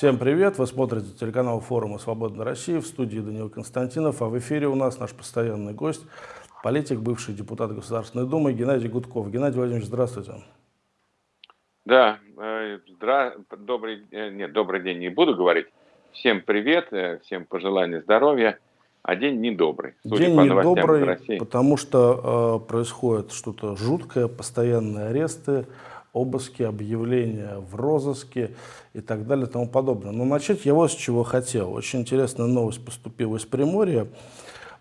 Всем привет! Вы смотрите телеканал форума «Свободная Россия» в студии Данил Константинов, а в эфире у нас наш постоянный гость, политик, бывший депутат Государственной Думы Геннадий Гудков. Геннадий Владимирович, здравствуйте. Да, э, здра... добрый, э, нет, добрый день не буду говорить. Всем привет, э, всем пожелания здоровья. А день недобрый. День по недобрый, потому что э, происходит что-то жуткое, постоянные аресты, обыски, объявления в розыске и так далее и тому подобное. Но начать я вот с чего хотел. Очень интересная новость поступила из Приморья.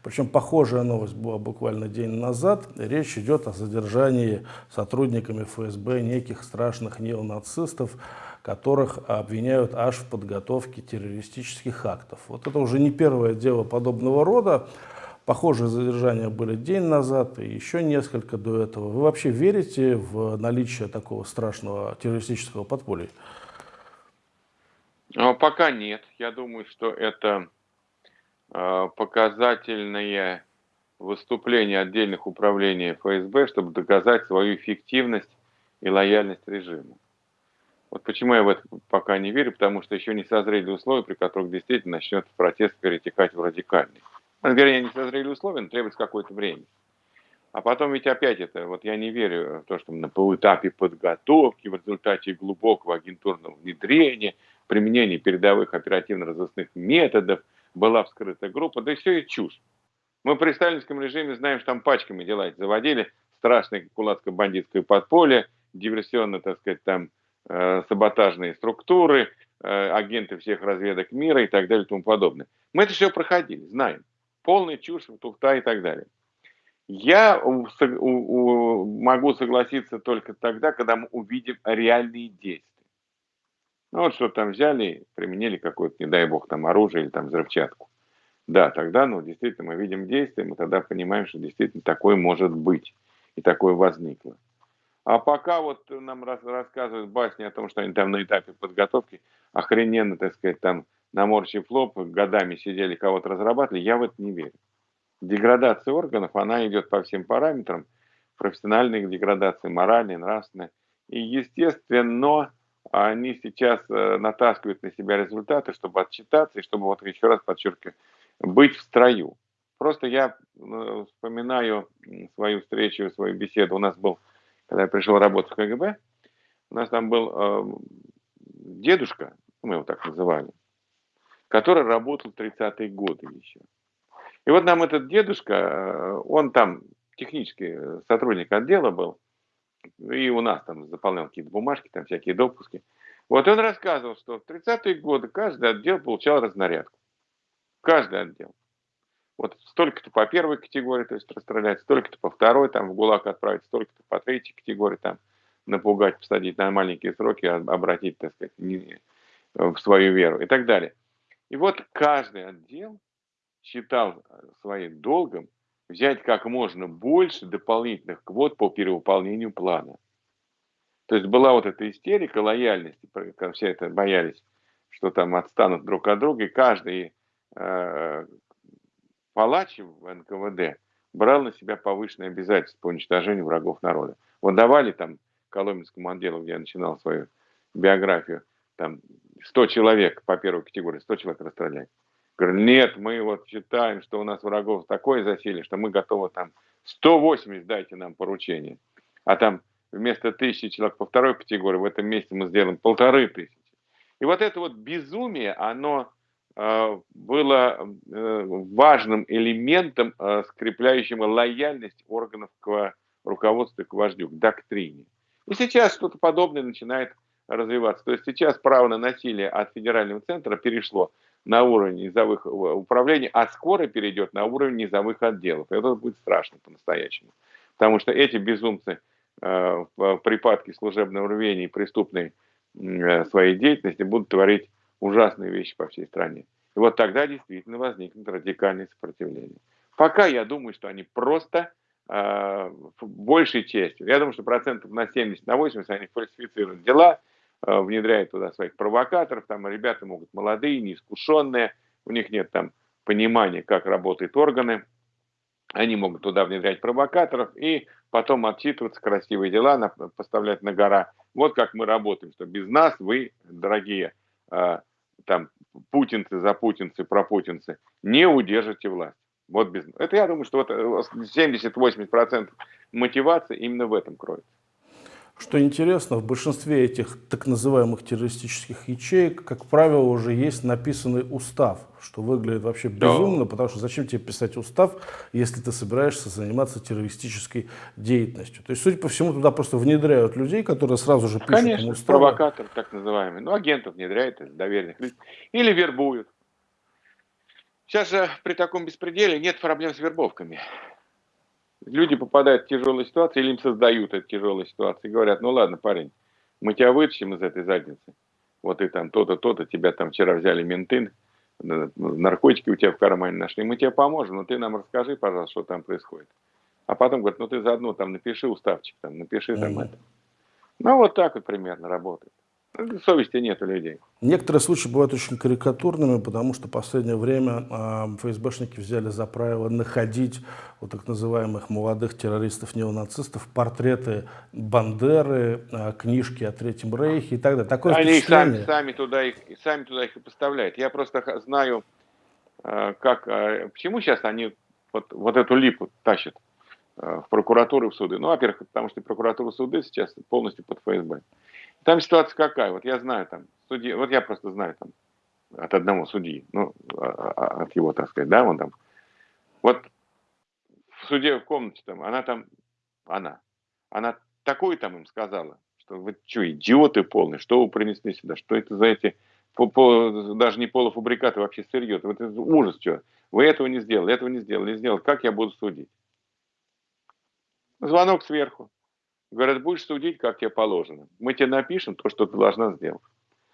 Причем похожая новость была буквально день назад. Речь идет о задержании сотрудниками ФСБ неких страшных неонацистов, которых обвиняют аж в подготовке террористических актов. Вот это уже не первое дело подобного рода. Похожие задержания были день назад и еще несколько до этого. Вы вообще верите в наличие такого страшного террористического подполья? А, пока нет. Я думаю, что это а, показательное выступление отдельных управлений ФСБ, чтобы доказать свою эффективность и лояльность режиму. Вот почему я в это пока не верю, потому что еще не созрели условия, при которых действительно начнет протест перетекать в радикальный. Вернее, не созрели условия, но требуется какое-то время. А потом ведь опять это, вот я не верю в то, что на полуэтапе подготовки, в результате глубокого агентурного внедрения, применения передовых оперативно-розыскных методов была вскрыта группа, да и все и чушь. Мы при сталинском режиме знаем, что там пачками дела заводили, страшное кулацко-бандитское подполье, диверсионно, так сказать, там э, саботажные структуры, э, агенты всех разведок мира и так далее и тому подобное. Мы это все проходили, знаем полная чушь, туфта и так далее. Я могу согласиться только тогда, когда мы увидим реальные действия. Ну вот что там взяли, применили какое-то, не дай бог, там оружие или там взрывчатку. Да, тогда, ну, действительно, мы видим действия, мы тогда понимаем, что действительно такое может быть и такое возникло. А пока вот нам рассказывают басни о том, что они там на этапе подготовки охрененно, так сказать, там наморщив лоб, годами сидели, кого-то разрабатывали, я в это не верю. Деградация органов, она идет по всем параметрам, профессиональной деградации, моральной, нравственной. И, естественно, они сейчас э, натаскивают на себя результаты, чтобы отчитаться и чтобы, вот еще раз подчеркиваю, быть в строю. Просто я э, вспоминаю свою встречу, свою беседу. У нас был, когда я пришел работать в КГБ, у нас там был э, дедушка, мы его так называли, который работал в 30-е годы еще. И вот нам этот дедушка, э, он там технический э, сотрудник отдела был, и у нас там заполнял какие-то бумажки, там всякие допуски. Вот он рассказывал, что в 30-е годы каждый отдел получал разнарядку. Каждый отдел. Вот столько-то по первой категории, то есть расстрелять, столько-то по второй, там в ГУЛАГ отправить, столько-то по третьей категории, там напугать, посадить на маленькие сроки, обратить, так сказать, в свою веру и так далее. И вот каждый отдел считал своим долгом взять как можно больше дополнительных квот по перевыполнению плана. То есть была вот эта истерика лояльности, все это боялись, что там отстанут друг от друга, и каждый э, палач в НКВД брал на себя повышенные обязательства по уничтожению врагов народа. Вот давали там Коломенскому отделу, где я начинал свою биографию, там 100 человек по первой категории, 100 человек расстрелять. Говорю, нет, мы вот считаем, что у нас врагов такое засилие, что мы готовы там 180 дайте нам поручение. А там вместо тысячи человек по второй категории в этом месте мы сделаем полторы тысячи. И вот это вот безумие, оно э, было э, важным элементом, э, скрепляющим лояльность органов к руководству, к вождю, к доктрине. И сейчас что-то подобное начинает развиваться. То есть сейчас право на насилие от федерального центра перешло на уровень низовых э, управлений, а скоро перейдет на уровень низовых отделов. Это будет страшно по-настоящему. Потому что эти безумцы э, в припадке служебного рвения и преступной э, своей деятельности будут творить ужасные вещи по всей стране. И вот тогда действительно возникнет радикальное сопротивление. Пока я думаю, что они просто э, большей частью, я думаю, что процентов на 70, на 80 они фальсифицируют дела, внедряет туда своих провокаторов, там ребята могут молодые, неискушенные, у них нет там понимания, как работают органы, они могут туда внедрять провокаторов и потом отчитываться, красивые дела на, поставлять на гора. Вот как мы работаем, что без нас вы, дорогие э, там путинцы, запутинцы, пропутинцы, не удержите власть. Вот без... Это я думаю, что вот 70-80% э, мотивации именно в этом кроется. Что интересно, в большинстве этих так называемых террористических ячеек, как правило, уже есть написанный устав, что выглядит вообще безумно, да. потому что зачем тебе писать устав, если ты собираешься заниматься террористической деятельностью. То есть, судя по всему, туда просто внедряют людей, которые сразу же пишут Конечно, устав. провокатор так называемый. Ну, агентов внедряют, доверенных. Или вербуют. Сейчас же при таком беспределе нет проблем с вербовками люди попадают в тяжелую ситуацию или им создают эту тяжелую ситуацию и говорят, ну ладно, парень, мы тебя вытащим из этой задницы. Вот и там то-то, то-то, тебя там вчера взяли менты, наркотики у тебя в кармане нашли, мы тебе поможем, но ты нам расскажи, пожалуйста, что там происходит. А потом говорят, ну ты заодно там напиши уставчик, там напиши там mm-hmm. это. Ну вот так вот примерно работает. Совести нет у людей. Некоторые случаи бывают очень карикатурными, потому что в последнее время э, ФСБшники взяли за правило находить у так называемых молодых террористов-неонацистов портреты Бандеры, э, книжки о Третьем Рейхе и так далее. Такое Они сами, сами, туда их, сами туда их и поставляют. Я просто знаю, э, как, э, почему сейчас они вот, вот эту липу тащат в прокуратуру в суды. Ну, во-первых, потому что прокуратура суды сейчас полностью под ФСБ. Там ситуация какая? Вот я знаю там, судьи, вот я просто знаю там от одного судьи, ну, а, а, а, от его, так сказать, да, он там. Вот в суде в комнате там, она там, она, она такое там им сказала, что вы что, идиоты полные, что вы принесли сюда, что это за эти, по, по, даже не полуфабрикаты, вообще сырье, вот это ужас, что, вы этого не сделали, этого не сделали, не сделали, как я буду судить? Звонок сверху. Говорят, будешь судить, как тебе положено. Мы тебе напишем то, что ты должна сделать.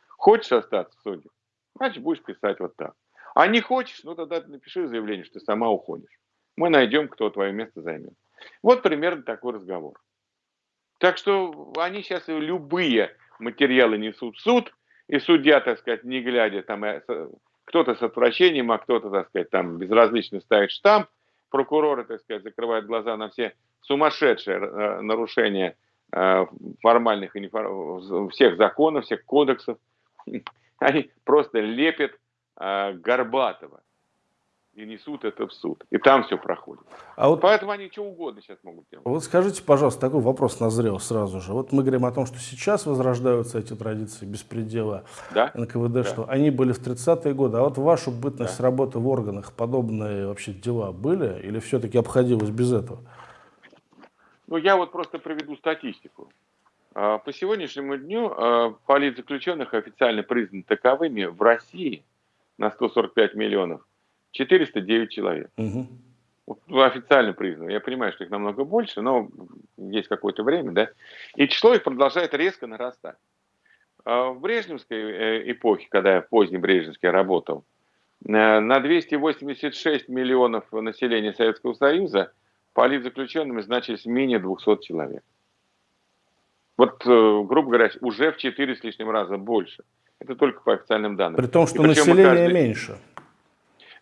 Хочешь остаться в суде? Значит, будешь писать вот так. А не хочешь, ну тогда напиши заявление, что ты сама уходишь. Мы найдем, кто твое место займет. Вот примерно такой разговор. Так что они сейчас любые материалы несут в суд, и судья, так сказать, не глядя, там э, кто-то с отвращением, а кто-то, так сказать, там безразлично ставит штамп, прокуроры, так сказать, закрывают глаза на все сумасшедшее э, нарушение э, формальных всех законов, всех кодексов. Они просто лепят э, Горбатова и несут это в суд. И там все проходит. А вот, Поэтому они что угодно сейчас могут делать. Вот скажите, пожалуйста, такой вопрос назрел сразу же. Вот мы говорим о том, что сейчас возрождаются эти традиции беспредела да? НКВД, да. что они были в 30-е годы. А вот вашу бытность да. работы в органах, подобные вообще дела были? Или все-таки обходилось без этого? Ну, я вот просто приведу статистику. А, по сегодняшнему дню а, политзаключенных официально признаны таковыми в России на 145 миллионов 409 человек. Угу. Официально признаны. Я понимаю, что их намного больше, но есть какое-то время, да. И число их продолжает резко нарастать. А, в Брежневской э, эпохе, когда я поздний Брежневский работал, э, на 286 миллионов населения Советского Союза – политзаключенными значились менее 200 человек. Вот, э, грубо говоря, уже в 4 с лишним раза больше. Это только по официальным данным. При том, что население каждый... меньше.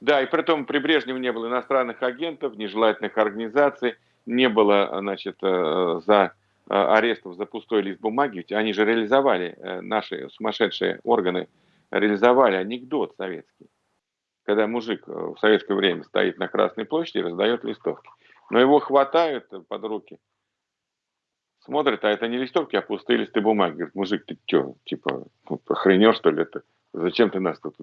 Да, и при том при Брежневе не было иностранных агентов, нежелательных организаций, не было значит, э, за э, арестов за пустой лист бумаги. Они же реализовали, наши сумасшедшие органы реализовали анекдот советский. Когда мужик в советское время стоит на Красной площади и раздает листовки. Но его хватают под руки, смотрят, а это не листовки, а пустые листы бумаги. Говорит, мужик, ты что, типа, ну, охренел, что ли, это? Зачем ты нас тут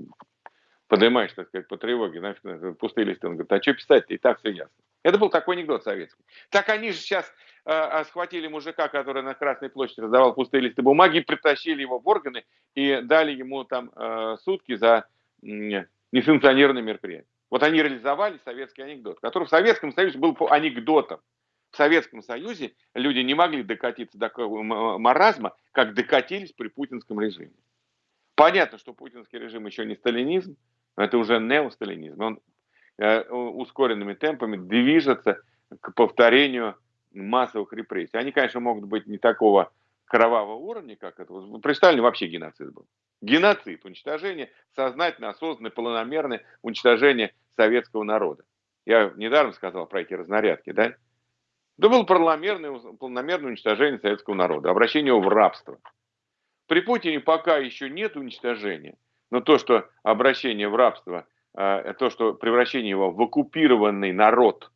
поднимаешь, так сказать, по тревоге, нафиг, пустые листы. Он говорит, а что писать-то, и так все ясно. Это был такой анекдот советский. Так они же сейчас э, схватили мужика, который на Красной площади раздавал пустые листы бумаги, притащили его в органы и дали ему там э, сутки за э, несанкционированное мероприятие. Вот они реализовали советский анекдот, который в Советском Союзе был по анекдотам. В Советском Союзе люди не могли докатиться до маразма, как докатились при путинском режиме. Понятно, что путинский режим еще не сталинизм, это уже неосталинизм. Он э, ускоренными темпами движется к повторению массовых репрессий. Они, конечно, могут быть не такого кровавого уровня, как это. При Сталине вообще геноцид был. Геноцид, уничтожение, сознательно, осознанное, планомерное уничтожение советского народа. Я недаром сказал про эти разнарядки, да? Да было планомерное, планомерное уничтожение советского народа, обращение его в рабство. При Путине пока еще нет уничтожения, Но то, что обращение в рабство, э, то, что превращение его в оккупированный народ,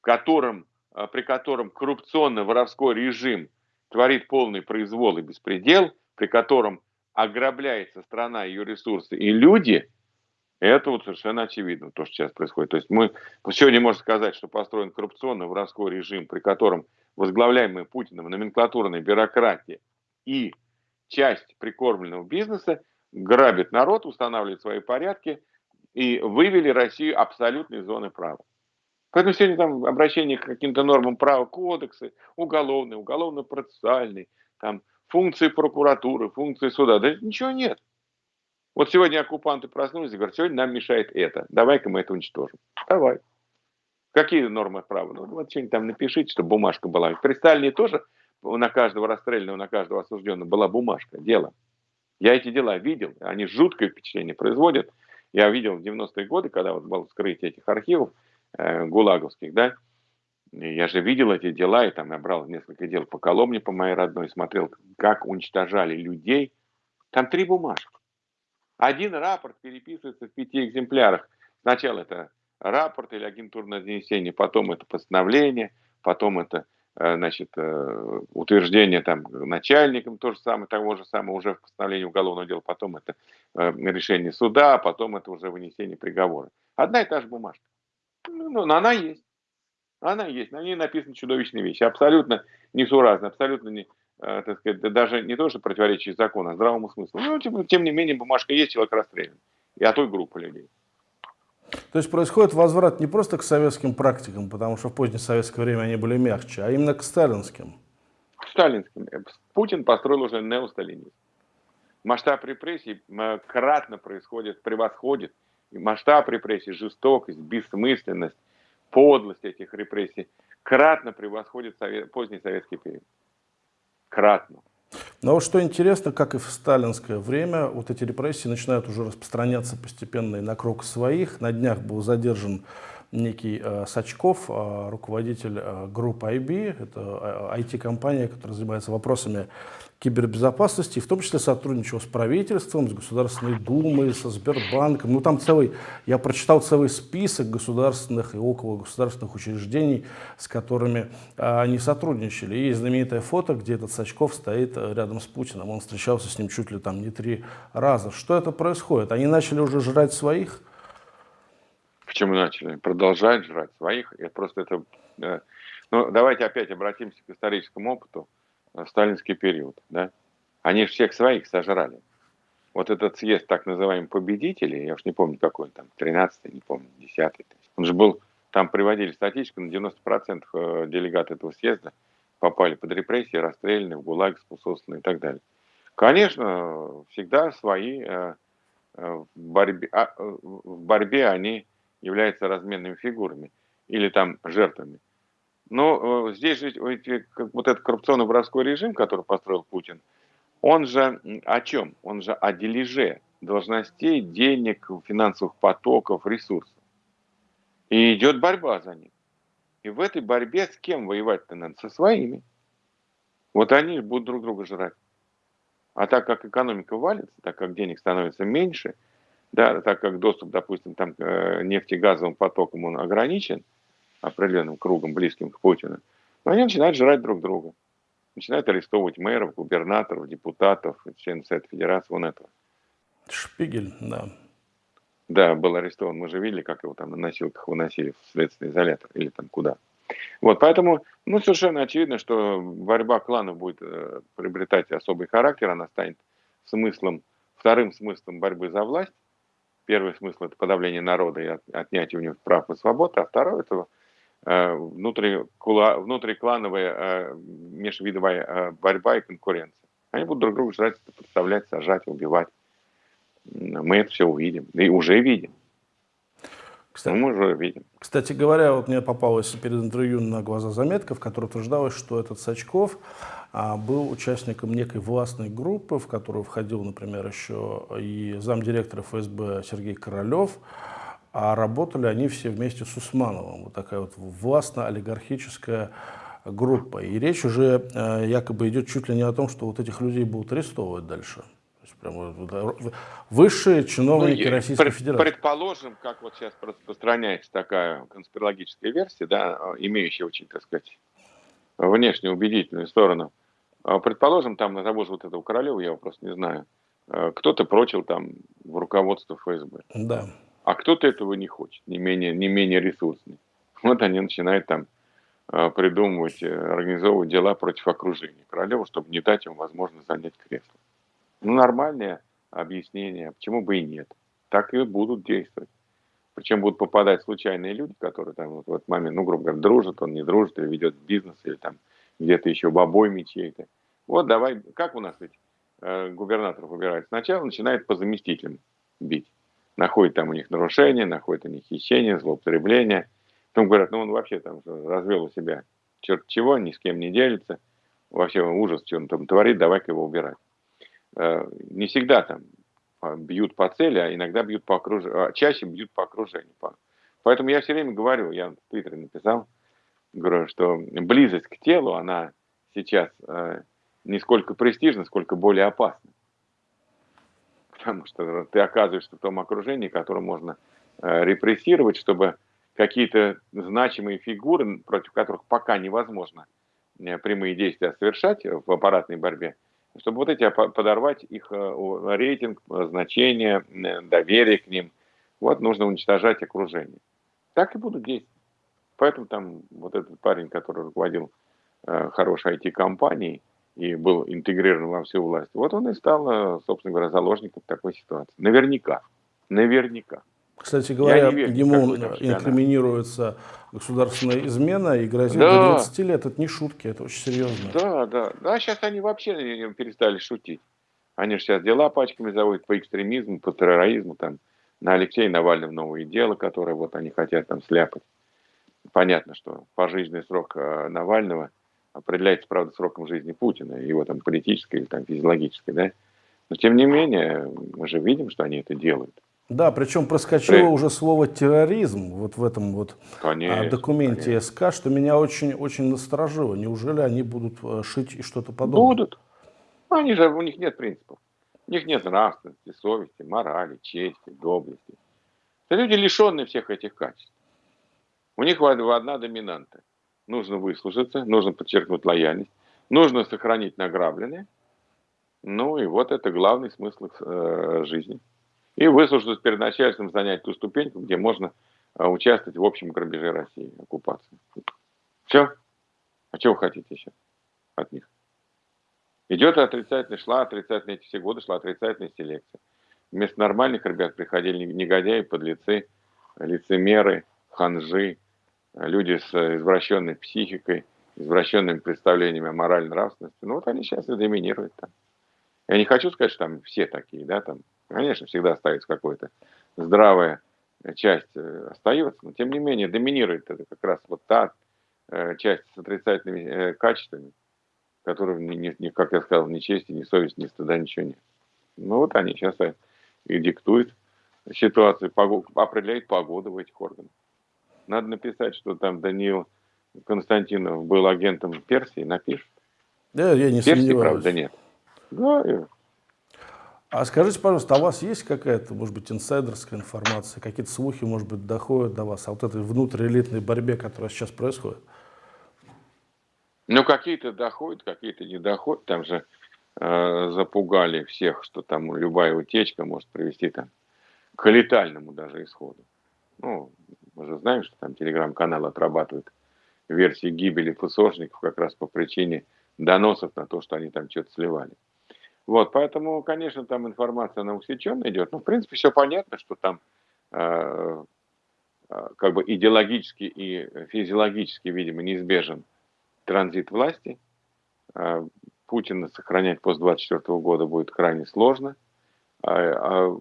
которым, э, при котором коррупционно-воровской режим творит полный произвол и беспредел, при котором ограбляется страна, ее ресурсы и люди, это вот совершенно очевидно, то, что сейчас происходит. То есть мы сегодня можно сказать, что построен коррупционно-воровской режим, при котором возглавляемая Путиным номенклатурная бюрократия и часть прикормленного бизнеса грабит народ, устанавливает свои порядки и вывели Россию абсолютно из зоны права. Поэтому сегодня там обращение к каким-то нормам права кодексы, уголовный, уголовно-процессуальный, там функции прокуратуры, функции суда, да ничего нет. Вот сегодня оккупанты проснулись и говорят, сегодня нам мешает это, давай-ка мы это уничтожим. Давай. Какие нормы права? Ну, вот что-нибудь там напишите, чтобы бумажка была. При Сталине тоже на каждого расстрелянного, на каждого осужденного была бумажка, дело. Я эти дела видел, они жуткое впечатление производят. Я видел в 90-е годы, когда вот было вскрытие этих архивов э, гулаговских, да, я же видел эти дела, и там я брал несколько дел по Коломне, по моей родной, смотрел, как уничтожали людей. Там три бумажки. Один рапорт переписывается в пяти экземплярах. Сначала это рапорт или агентурное донесение, потом это постановление, потом это значит, э, утверждение там начальником, то же самое, того же самого уже в постановлении уголовного дела, потом это э, решение суда, потом это уже вынесение приговора. Одна и та же бумажка. Ну, ну она есть. Она есть, на ней написаны чудовищные вещи, абсолютно несуразные, абсолютно не, Э, так сказать, даже не то, что противоречие закону, а здравому смыслу. Ну, тем, тем не менее, бумажка есть, человек расстрелян. И от той группы людей. То есть происходит возврат не просто к советским практикам, потому что в позднее советское время они были мягче, а именно к сталинским. К сталинским. Путин построил уже неосталинизм. Масштаб репрессий кратно происходит, превосходит. И масштаб репрессий, жестокость, бессмысленность, подлость этих репрессий кратно превосходит совет, поздний советский период кратно. Но вот что интересно, как и в сталинское время, вот эти репрессии начинают уже распространяться постепенно и на круг своих. На днях был задержан некий э, Сачков, э, руководитель э, группы IB, это IT-компания, которая занимается вопросами кибербезопасности, в том числе сотрудничал с правительством, с Государственной Думой, со Сбербанком. Ну там целый, я прочитал целый список государственных и около государственных учреждений, с которыми а, они сотрудничали. И знаменитое фото, где этот Сачков стоит рядом с Путиным. Он встречался с ним чуть ли там не три раза. Что это происходит? Они начали уже жрать своих? Почему начали? Продолжают жрать своих. Это просто это... Да. Ну, давайте опять обратимся к историческому опыту сталинский период, да, они же всех своих сожрали. Вот этот съезд так называемых победителей, я уж не помню какой там, 13 не помню, 10 он же был, там приводили статистику, на 90% э, делегат этого съезда попали под репрессии, расстреляны, в ГУЛАГ, способствованы и так далее. Конечно, всегда свои э, э, в борьбе, а, в борьбе они являются разменными фигурами или там жертвами. Но э, здесь же вот этот коррупционно-воровской режим, который построил Путин, он же о чем? Он же о дележе должностей, денег, финансовых потоков, ресурсов. И идет борьба за них. И в этой борьбе с кем воевать-то надо? Со своими. Вот они будут друг друга жрать. А так как экономика валится, так как денег становится меньше, да, так как доступ, допустим, там, к э, нефтегазовым потокам он ограничен – определенным кругом, близким к Путину, но они начинают жрать друг друга. Начинают арестовывать мэров, губернаторов, депутатов, членов Совета Федерации, вон этого. Шпигель, да. Да, был арестован. Мы же видели, как его там на носилках выносили в следственный изолятор или там куда. Вот, поэтому, ну, совершенно очевидно, что борьба кланов будет э, приобретать особый характер, она станет смыслом, вторым смыслом борьбы за власть. Первый смысл – это подавление народа и отнятие у него прав и свобод, а второй – это Э, внутриклановая э, межвидовая э, борьба и конкуренция. Они будут друг друга жрать, подставлять, сажать, убивать. Мы это все увидим. И уже видим. Кстати, мы уже видим. Кстати говоря, вот мне попалась перед интервью на глаза заметка, в которой утверждалось, что этот Сачков а, был участником некой властной группы, в которую входил, например, еще и замдиректора ФСБ Сергей Королев, а работали они все вместе с Усмановым. Вот такая вот властно-олигархическая группа. И речь уже э, якобы идет чуть ли не о том, что вот этих людей будут арестовывать дальше. Есть прямо высшие чиновники ну, Российской пред, Федерации. Предположим, как вот сейчас распространяется такая конспирологическая версия, да, имеющая очень, так сказать, внешне убедительную сторону. А предположим, там на того же вот этого Королева, я его просто не знаю, э, кто-то прочил там в руководство ФСБ. Да. А кто-то этого не хочет, не менее, не менее ресурсный. Вот они начинают там э, придумывать, э, организовывать дела против окружения Королева, чтобы не дать ему возможность занять кресло. Ну, нормальное объяснение, почему бы и нет. Так и будут действовать. Причем будут попадать случайные люди, которые там вот в этот момент, ну, грубо говоря, дружат, он не дружит, или ведет бизнес, или там где-то еще бобой чей-то. Вот давай, как у нас ведь э, губернаторов выбирают? Сначала начинает по заместителям бить. Находит там у них нарушения, находит у них хищение, злоупотребление. Потом говорят, ну он вообще там развел у себя черт чего, ни с кем не делится. Вообще ужас, что он там творит, давай-ка его убирать. Э, не всегда там а, бьют по цели, а иногда бьют по окружению, а чаще бьют по окружению. Поэтому я все время говорю, я в Твиттере написал, говорю, что близость к телу, она сейчас э, не сколько престижна, сколько более опасна. Потому что ты оказываешься в том окружении, которое можно э, репрессировать, чтобы какие-то значимые фигуры, против которых пока невозможно прямые действия совершать в аппаратной борьбе, чтобы вот эти подорвать их э, рейтинг, значение, э, доверие к ним. Вот нужно уничтожать окружение. Так и будут действовать. Поэтому там вот этот парень, который руководил э, хорошей IT-компанией и был интегрирован во всю власть, вот он и стал, собственно говоря, заложником такой ситуации. Наверняка. Наверняка. Кстати говоря, верю, ему инкриминируется государственная измена и грозит да. до 20 лет. Это не шутки, это очень серьезно. Да, да. Да, сейчас они вообще перестали шутить. Они же сейчас дела пачками заводят по экстремизму, по терроризму, там, на Алексея Навального новые дела, которые вот они хотят там сляпать. Понятно, что пожизненный срок э, Навального определяется, правда, сроком жизни Путина, его там политической или там физиологической, да. Но тем не менее, мы же видим, что они это делают. Да, причем проскочило При... уже слово терроризм вот в этом вот а, конечно, документе конечно. СК, что меня очень, очень насторожило. Неужели они будут э, шить и что-то подобное? Будут. Они же, у них нет принципов. У них нет нравственности, совести, морали, чести, доблести. Это люди, лишенные всех этих качеств. У них одна доминанта. Нужно выслужиться, нужно подчеркнуть лояльность, нужно сохранить награбленное. Ну и вот это главный смысл э, жизни и выслужиться перед начальством занять ту ступеньку, где можно а, участвовать в общем грабеже России, оккупации. Все. А чего вы хотите еще от них? Идет отрицательная, шла отрицательная, эти все годы шла отрицательная селекция. Вместо нормальных ребят приходили негодяи, подлецы, лицемеры, ханжи, люди с извращенной психикой, извращенными представлениями о моральной нравственности. Ну вот они сейчас и доминируют там. Я не хочу сказать, что там все такие, да, там Конечно, всегда остается какая-то здравая часть э, остается, но тем не менее доминирует это как раз вот та э, часть с отрицательными э, качествами, которых, не, не, как я сказал, ни чести, ни совести, ни стыда, ничего нет. Ну вот они сейчас и диктуют ситуацию, погоду, определяют погоду в этих органах. Надо написать, что там Даниил Константинов был агентом Персии, напишет. Да, я не Персии, сомневаюсь. правда, нет. Да, а скажите, пожалуйста, а у вас есть какая-то, может быть, инсайдерская информация, какие-то слухи, может быть, доходят до вас о вот этой внутриэлитной борьбе, которая сейчас происходит? Ну, какие-то доходят, какие-то не доходят. Там же э, запугали всех, что там любая утечка может привести там, к летальному даже исходу. Ну, мы же знаем, что там телеграм-канал отрабатывает версии гибели ФСОшников как раз по причине доносов на то, что они там что-то сливали. Вот, поэтому, конечно, там информация, она усеченно идет. Но, в принципе, все понятно, что там э, э, как бы идеологически и физиологически, видимо, неизбежен транзит власти. Э, Путина сохранять после 24 года будет крайне сложно. А, а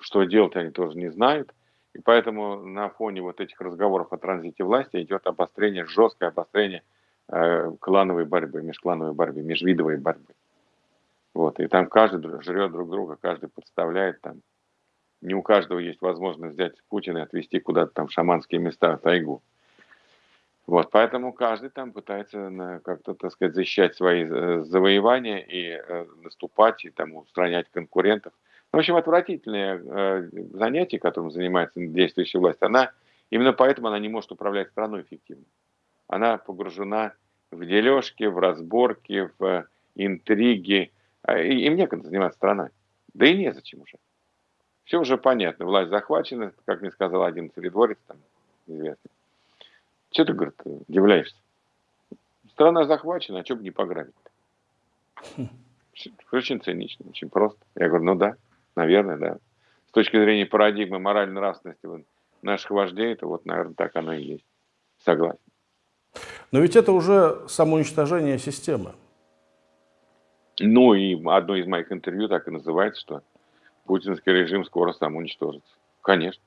что делать они тоже не знают. И поэтому на фоне вот этих разговоров о транзите власти идет обострение, жесткое обострение э, клановой борьбы, межклановой борьбы, межвидовой борьбы. Вот, и там каждый жрет друг друга, каждый подставляет там. Не у каждого есть возможность взять Путина и отвезти куда-то там в шаманские места, в тайгу. Вот, поэтому каждый там пытается как-то, так сказать, защищать свои э, завоевания и э, наступать, и там устранять конкурентов. В общем, отвратительное э, занятие, которым занимается действующая власть, она, именно поэтому она не может управлять страной эффективно. Она погружена в дележки, в разборки, в интриги. А, им некогда заниматься страной. Да и незачем уже. Все уже понятно. Власть захвачена, как мне сказал один царедворец, там, известный. Что ты, говорит, удивляешься? Страна захвачена, а что бы не пограбить-то? Очень цинично, очень просто. Я говорю, ну да, наверное, да. С точки зрения парадигмы моральной нравственности наших вождей, это вот, наверное, так оно и есть. Согласен. Но ведь это уже самоуничтожение системы. Ну и одно из моих интервью так и называется, что путинский режим скоро сам уничтожится. Конечно.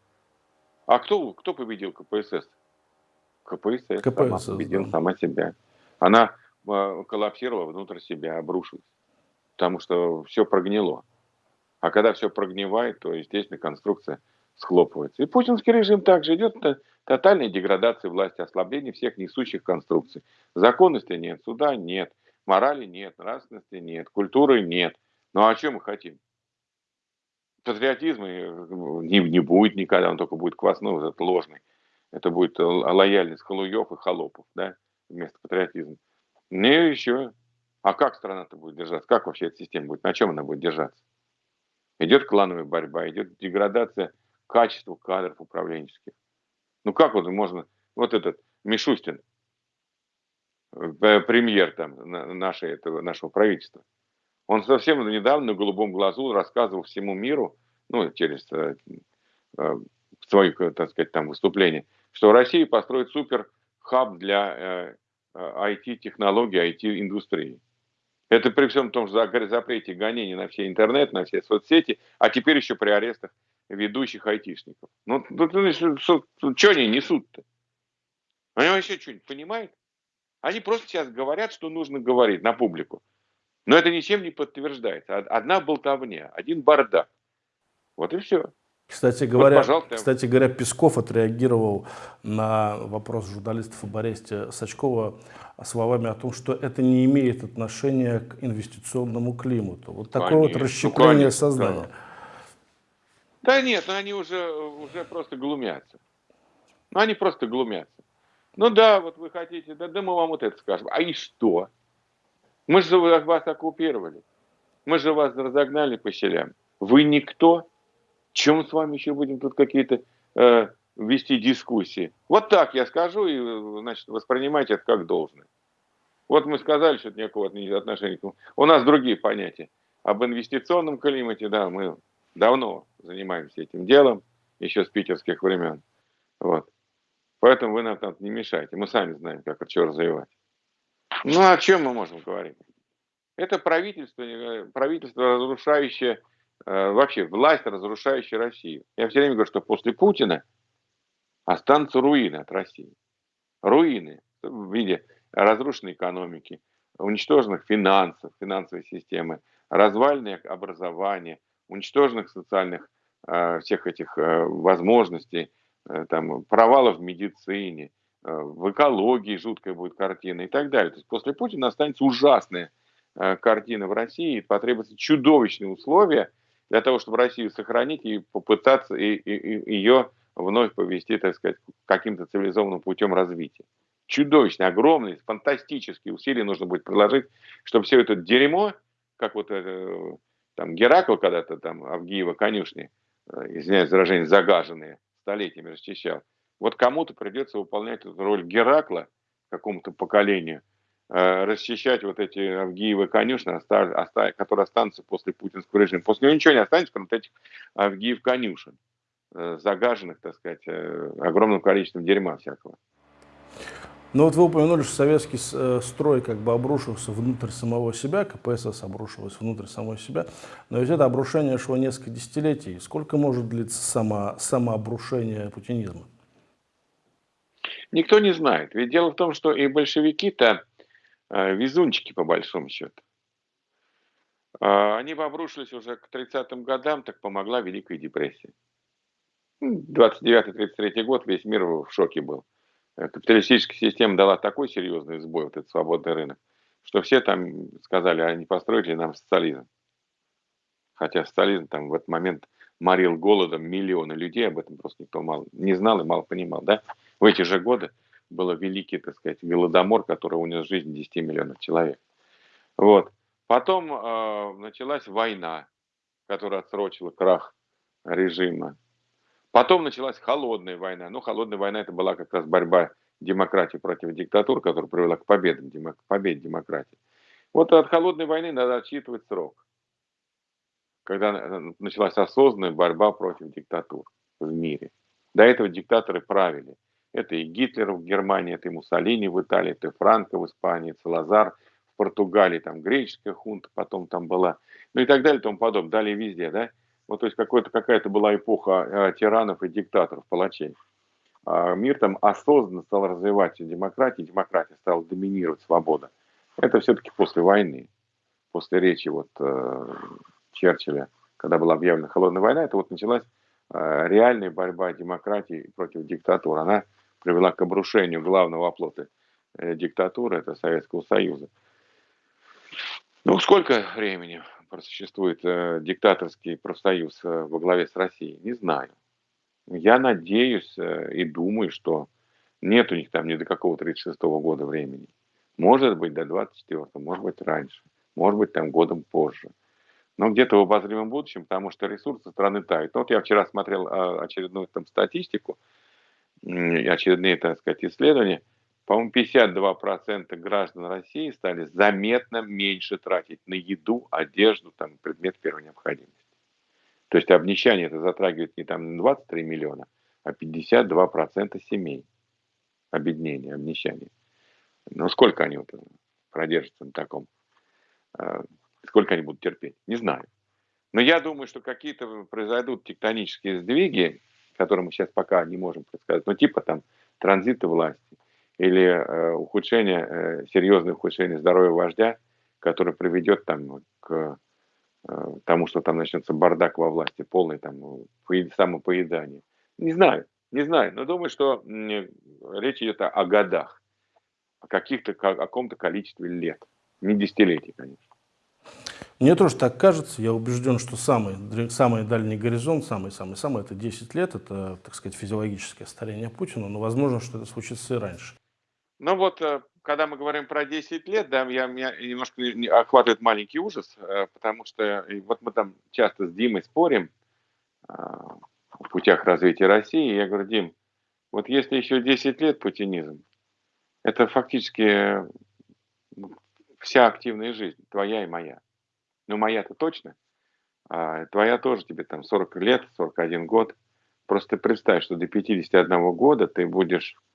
А кто, кто победил КПСС? КПСС, КПСС сама победила да. сама себя. Она э, коллапсировала внутрь себя, обрушилась. Потому что все прогнило. А когда все прогнивает, то, естественно, конструкция схлопывается. И путинский режим также идет тотальной деградации власти, ослабление всех несущих конструкций. Законности нет, суда нет, морали нет, нравственности нет, культуры нет. Ну а что мы хотим? Патриотизма э, не, не будет никогда, он только будет квасной, вот этот ложный. Это будет лояльность халуев и холопов, да, вместо патриотизма. Не еще. А как страна-то будет держаться? Как вообще эта система будет? На чем она будет держаться? Идет клановая борьба, идет деградация качества кадров управленческих. Ну как вот можно, вот этот Мишустин, э, премьер там нашей, этого, нашего правительства, он совсем недавно на голубом глазу рассказывал всему миру, ну, через э, э, свои, так сказать, там выступления, что Россия построит супер хаб для IT-технологий, э, IT-индустрии. Это при всем том же запрете гонений на все интернет, на все соцсети, а теперь еще при арестах ведущих айтишников. Ну, ну, ну что они несут-то? Они вообще что-нибудь понимают? Они просто сейчас говорят, что нужно говорить на публику. Но это ничем не подтверждается. Одна болтовня, один бардак. Вот и все. Кстати говоря, вот, кстати говоря, Песков отреагировал на вопрос журналистов об аресте Сачкова словами о том, что это не имеет отношения к инвестиционному климату. Вот такое конечно, вот расщепление ну, сознания. Да. да нет, ну они уже, уже просто глумятся. Ну они просто глумятся. Ну да, вот вы хотите, да, да мы вам вот это скажем. А и что? Мы же вас оккупировали. Мы же вас разогнали по щелям. Вы никто. Чем с вами еще будем тут какие-то э, вести дискуссии? Вот так я скажу, и значит, воспринимайте это как должное. Вот мы сказали, что никакого отношения У нас другие понятия. Об инвестиционном климате, да, мы давно занимаемся этим делом, еще с питерских времен. Вот. Поэтому вы нам там не мешайте. Мы сами знаем, как это что развивать. Ну, о чем мы можем говорить? Это правительство, э, правительство разрушающее Э, вообще власть, разрушающая Россию. Я все время говорю, что после Путина останутся руины от России. Руины в виде разрушенной экономики, уничтоженных финансов, финансовой системы, развальное образования, уничтоженных социальных э, всех этих возможностей, там, провалов в медицине, э, в экологии жуткая будет картина и так далее. То есть после Путина останется ужасная э, картина в России, и потребуются чудовищные условия для того, чтобы Россию сохранить и попытаться и, и, и ее вновь повести, так сказать, каким-то цивилизованным путем развития. Чудовищные, огромные, фантастические усилия нужно будет приложить, чтобы все это дерьмо, как вот э, там Геракл когда-то там Авгиева конюшни, э, извиняюсь за выражение, загаженные, столетиями расчищал. Вот кому-то придется выполнять эту роль Геракла какому-то поколению, Э, расчищать вот эти Авгиевы конюшни, которые останутся после путинского режима. После него ничего не останется, кроме этих Авгиев конюшен, э, загаженных, так сказать, э, огромным количеством дерьма всякого. Ну вот вы упомянули, что советский строй как бы обрушился внутрь самого себя, КПСС обрушилась внутрь самого себя, но ведь это обрушение шло несколько десятилетий. Сколько может длиться само, самообрушение путинизма? Никто не знает. Ведь дело в том, что и большевики-то Э, везунчики, по большому счету. А, они обрушились уже к 30-м годам, так помогла Великая депрессия. 29-33 год, весь мир в шоке был. Капиталистическая система дала такой серьезный сбой, вот этот свободный рынок, что все там сказали, а не построили нам социализм. Хотя социализм там в этот момент морил голодом миллионы людей, об этом просто никто мало не знал и мало понимал. Да? В эти же годы был великий, так сказать, голодомор, который унес жизнь 10 миллионов человек. Вот. Потом э, началась война, которая отсрочила крах режима. Потом началась холодная война. Ну, холодная война это была как раз борьба демократии против диктатуры, которая привела к победе, к победе демократии. Вот от холодной войны надо отсчитывать срок, когда началась осознанная борьба против диктатур в мире. До этого диктаторы правили. Это и Гитлер в Германии, это и Муссолини в Италии, это и Франко в Испании, Салазар в Португалии, там греческая хунта потом там была, ну и так далее и тому подобное. Далее везде, да. Вот, то есть какая-то была эпоха э, тиранов и диктаторов, палачей. А мир там осознанно стал развиваться демократия, демократия стала доминировать, свобода. Это все-таки после войны, после речи вот э, Черчилля, когда была объявлена холодная война, это вот началась э, реальная борьба демократии против диктатуры. Она привела к обрушению главного оплота диктатуры, это Советского Союза. Ну, сколько времени просуществует э, диктаторский профсоюз э, во главе с Россией? Не знаю. Я надеюсь э, и думаю, что нет у них там ни до какого 36 -го года времени. Может быть, до 24 может быть, раньше, может быть, там годом позже. Но где-то в обозримом будущем, потому что ресурсы страны тают. Вот я вчера смотрел а, очередную там статистику, очередные, так сказать, исследования. По-моему, 52% граждан России стали заметно меньше тратить на еду, одежду, там, предмет первой необходимости. То есть обнищание это затрагивает не там 23 миллиона, а 52% семей. Обеднение, обнищание. Но сколько они вот продержатся на таком? А, сколько они будут терпеть? Не знаю. Но я думаю, что какие-то произойдут тектонические сдвиги, которые мы сейчас пока не можем предсказать, ну типа там транзита власти или э, ухудшение, э, серьезное ухудшение здоровья вождя, которое приведет там к Э, тому, что там начнется бардак во власти, полный там самопоедание. Не знаю, не знаю, но думаю, что речь идет о годах, о каких-то, о каком-то количестве лет, не десятилетий, конечно. Мне тоже так кажется. Я убежден, что самый, самый дальний горизонт, самый-самый-самый, это 10 лет, это, так сказать, физиологическое старение Путина, но возможно, что это случится и раньше. Ну вот, э, когда мы говорим про 10 лет, да, я, меня немножко охватывает маленький ужас, э, потому что вот мы там часто с Димой спорим в путях развития России. Я говорю, Дим, вот если еще 10 лет путинизм, это фактически вся активная жизнь, твоя и моя. Ну, моя-то точно, а твоя тоже тебе там 40 лет, 41 год. Просто представь, что до 51 года ты будешь Э,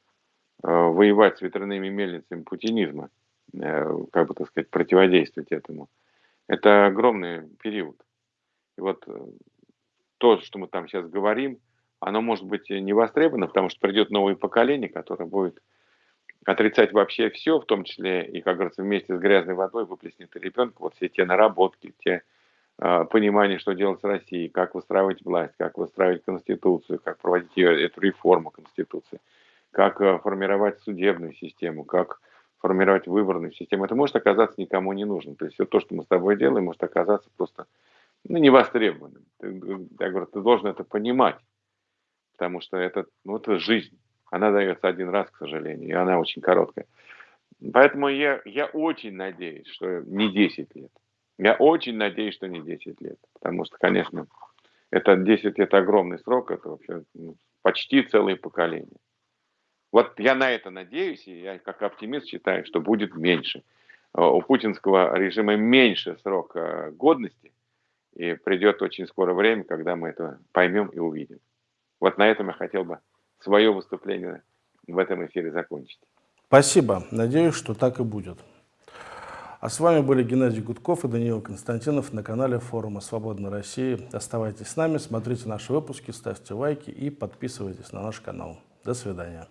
воевать с ветряными мельницами путинизма, э, как бы так сказать, противодействовать этому. Это огромный период. И вот э, то, что мы там сейчас говорим, оно может быть не востребовано, потому что придет новое поколение, которое будет отрицать вообще все, в том числе и, как говорится, вместе с грязной водой выплеснет ребенка вот все те наработки, те э, понимания, что делать с Россией, как выстраивать власть, как выстраивать Конституцию, как проводить ее, эту реформу Конституции как э, формировать судебную систему, как формировать выборную систему. Это может оказаться никому не нужным. То есть все то, что мы с тобой делаем, может оказаться просто ну. Ты, я говорю, ты должен это понимать, потому что это, ну, это жизнь. Она дается один раз, к сожалению, и она очень короткая. Поэтому я, я очень надеюсь, что не 10 лет. Я очень надеюсь, что не 10 лет. Потому что, конечно, это 10 лет огромный срок, это вообще ну, почти целое поколение. Вот я на это надеюсь, и я как оптимист считаю, что будет меньше. Э, у путинского режима меньше срок э, годности, и придет очень скоро время, когда мы это поймем и увидим. Вот на этом я хотел бы свое выступление в этом эфире закончить. Спасибо. Надеюсь, что так и будет. А с вами были Геннадий Гудков и Даниил Константинов на канале форума «Свободной России». Оставайтесь с нами, смотрите наши выпуски, ставьте лайки и подписывайтесь на наш канал. До свидания.